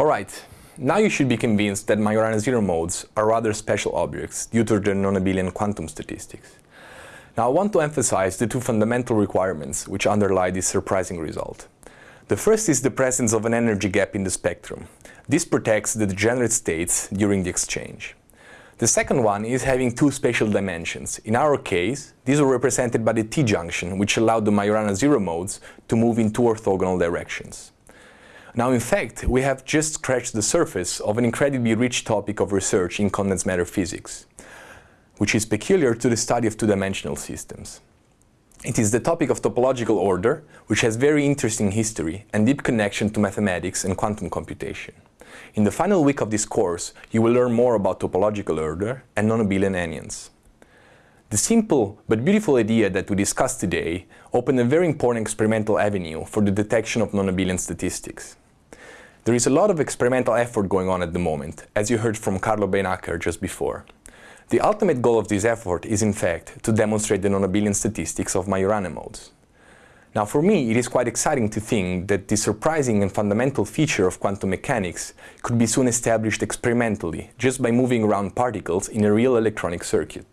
Alright, now you should be convinced that Majorana zero modes are rather special objects due to their non-abelian quantum statistics. Now I want to emphasize the two fundamental requirements which underlie this surprising result. The first is the presence of an energy gap in the spectrum. This protects the degenerate states during the exchange. The second one is having two spatial dimensions. In our case, these are represented by the T-junction, which allowed the Majorana zero modes to move in two orthogonal directions. Now, in fact, we have just scratched the surface of an incredibly rich topic of research in condensed matter physics, which is peculiar to the study of two-dimensional systems. It is the topic of topological order, which has very interesting history and deep connection to mathematics and quantum computation. In the final week of this course, you will learn more about topological order and non-abelian anyons. The simple but beautiful idea that we discussed today opened a very important experimental avenue for the detection of non-abelian statistics. There is a lot of experimental effort going on at the moment, as you heard from Carlo Beenakker just before. The ultimate goal of this effort is in fact to demonstrate the non-abelian statistics of Majorana modes. Now for me, it is quite exciting to think that this surprising and fundamental feature of quantum mechanics could be soon established experimentally, just by moving around particles in a real electronic circuit.